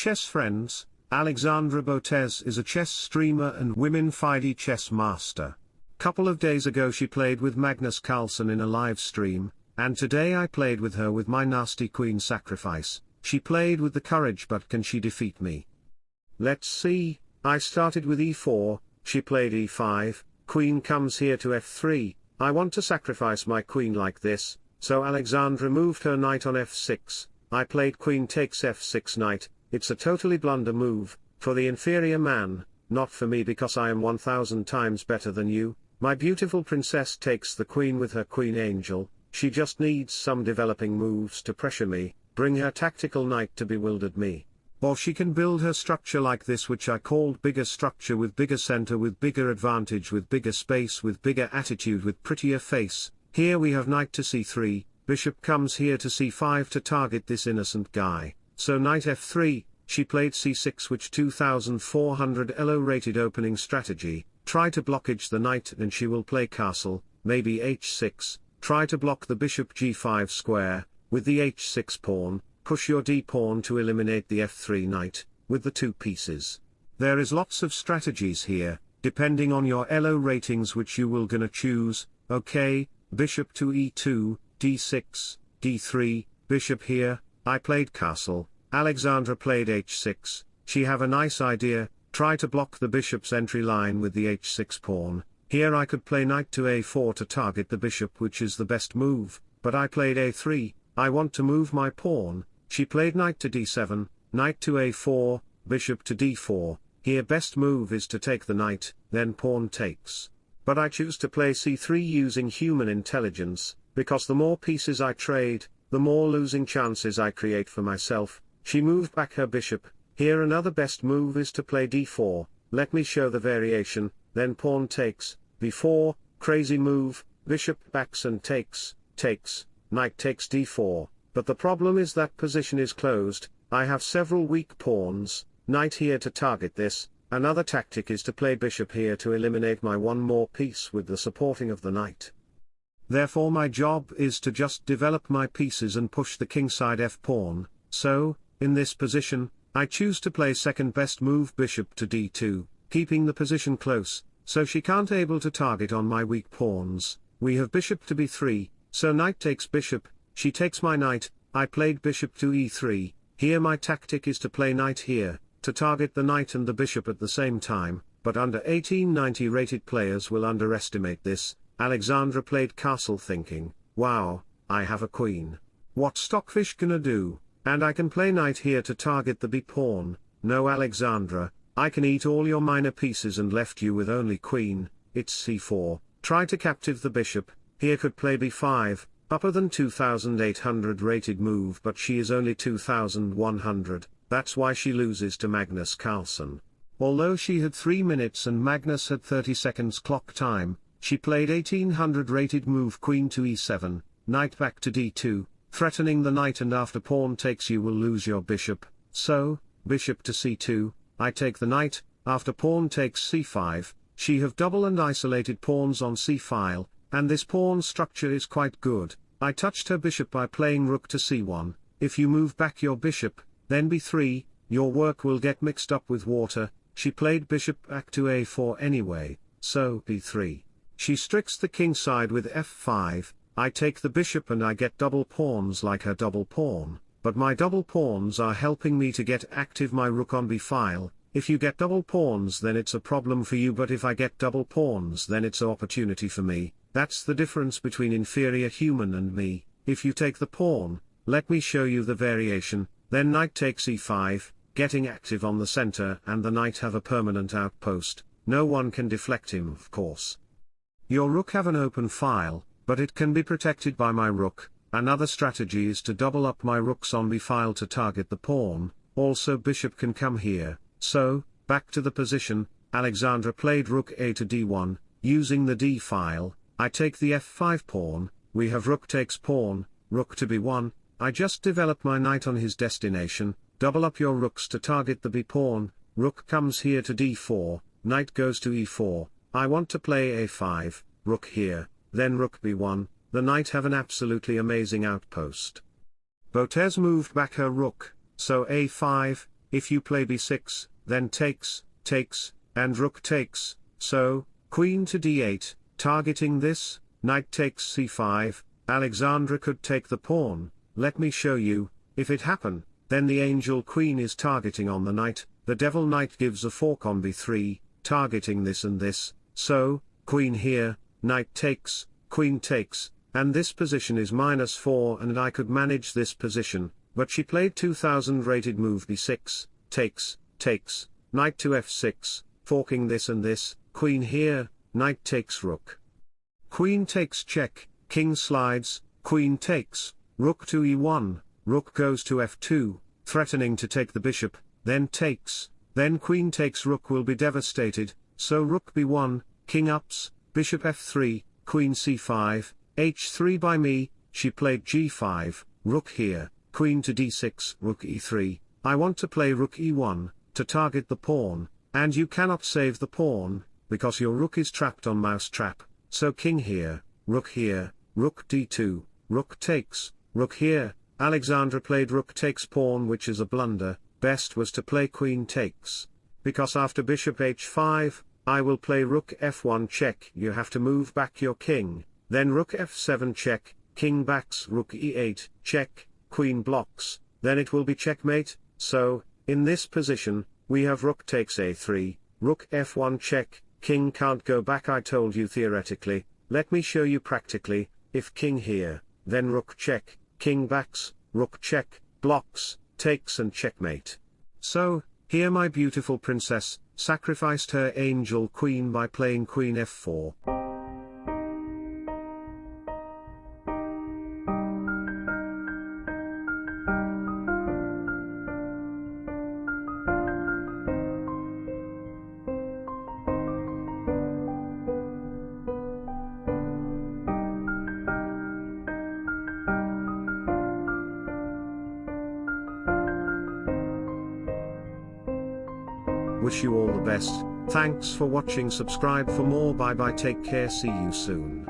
chess friends, Alexandra Botez is a chess streamer and women FIDE chess master. Couple of days ago she played with Magnus Carlsen in a live stream, and today I played with her with my nasty queen sacrifice, she played with the courage but can she defeat me? Let's see, I started with e4, she played e5, queen comes here to f3, I want to sacrifice my queen like this, so Alexandra moved her knight on f6, I played queen takes f6 knight, it's a totally blunder move, for the inferior man, not for me because I am 1000 times better than you, my beautiful princess takes the queen with her queen angel, she just needs some developing moves to pressure me, bring her tactical knight to bewildered me. Or she can build her structure like this which I called bigger structure with bigger center with bigger advantage with bigger space with bigger attitude with prettier face, here we have knight to c3, bishop comes here to c5 to target this innocent guy, so knight f3, she played c6 which 2400 elo rated opening strategy, try to blockage the knight and she will play castle, maybe h6, try to block the bishop g5 square, with the h6 pawn, push your d pawn to eliminate the f3 knight, with the two pieces. There is lots of strategies here, depending on your elo ratings which you will gonna choose, okay, bishop to e2, d6, d3, bishop here, I played castle, Alexandra played h6, she have a nice idea, try to block the bishop's entry line with the h6 pawn, here I could play knight to a4 to target the bishop which is the best move, but I played a3, I want to move my pawn, she played knight to d7, knight to a4, bishop to d4, here best move is to take the knight, then pawn takes. But I choose to play c3 using human intelligence, because the more pieces I trade, the more losing chances I create for myself, she moved back her bishop, here another best move is to play d4, let me show the variation, then pawn takes, b4, crazy move, bishop backs and takes, takes, knight takes d4, but the problem is that position is closed, I have several weak pawns, knight here to target this, another tactic is to play bishop here to eliminate my one more piece with the supporting of the knight. Therefore my job is to just develop my pieces and push the kingside f-pawn, so, in this position, I choose to play second best move bishop to d2, keeping the position close, so she can't able to target on my weak pawns, we have bishop to b3, so knight takes bishop, she takes my knight, I played bishop to e3, here my tactic is to play knight here, to target the knight and the bishop at the same time, but under 1890 rated players will underestimate this, Alexandra played castle thinking, wow, I have a queen. What stockfish gonna do, and I can play knight here to target the b-pawn, no Alexandra, I can eat all your minor pieces and left you with only queen, it's c4, try to captive the bishop, here could play b5, upper than 2800 rated move but she is only 2100, that's why she loses to Magnus Carlsen. Although she had 3 minutes and Magnus had 30 seconds clock time, she played 1800 rated move queen to e7, knight back to d2, threatening the knight and after pawn takes you will lose your bishop, so, bishop to c2, I take the knight, after pawn takes c5, she have double and isolated pawns on c-file, and this pawn structure is quite good, I touched her bishop by playing rook to c1, if you move back your bishop, then b3, your work will get mixed up with water, she played bishop back to a4 anyway, so b3. She strikes the king side with f5, I take the bishop and I get double pawns like her double pawn, but my double pawns are helping me to get active my rook on b-file, if you get double pawns then it's a problem for you but if I get double pawns then it's an opportunity for me, that's the difference between inferior human and me, if you take the pawn, let me show you the variation, then knight takes e5, getting active on the center and the knight have a permanent outpost, no one can deflect him of course. Your rook have an open file, but it can be protected by my rook, another strategy is to double up my rooks on b-file to target the pawn, also bishop can come here, so, back to the position, Alexandra played rook a to d1, using the d-file, I take the f5 pawn, we have rook takes pawn, rook to b1, I just develop my knight on his destination, double up your rooks to target the b pawn, rook comes here to d4, knight goes to e4, I want to play a5, rook here, then rook b1, the knight have an absolutely amazing outpost. Botez moved back her rook, so a5, if you play b6, then takes, takes, and rook takes, so, queen to d8, targeting this, knight takes c5, Alexandra could take the pawn, let me show you, if it happen, then the angel queen is targeting on the knight, the devil knight gives a fork on b3, targeting this and this, so, queen here, knight takes, queen takes, and this position is minus 4 and I could manage this position, but she played 2000 rated move b6, takes, takes, knight to f6, forking this and this, queen here, knight takes rook. Queen takes check, king slides, queen takes, rook to e1, rook goes to f2, threatening to take the bishop, then takes, then queen takes rook will be devastated, so rook b1, king ups, bishop f3, queen c5, h3 by me, she played g5, rook here, queen to d6, rook e3, I want to play rook e1, to target the pawn, and you cannot save the pawn, because your rook is trapped on mousetrap, so king here, rook here, rook d2, rook takes, rook here, Alexandra played rook takes pawn which is a blunder, best was to play queen takes. Because after bishop h5, I will play rook f1 check you have to move back your king, then rook f7 check, king backs rook e8, check, queen blocks, then it will be checkmate, so, in this position, we have rook takes a3, rook f1 check, king can't go back I told you theoretically, let me show you practically, if king here, then rook check, king backs, rook check, blocks, takes and checkmate. So, here my beautiful princess, sacrificed her angel queen by playing queen f4. Wish you all the best, thanks for watching. Subscribe for more. Bye bye. Take care. See you soon.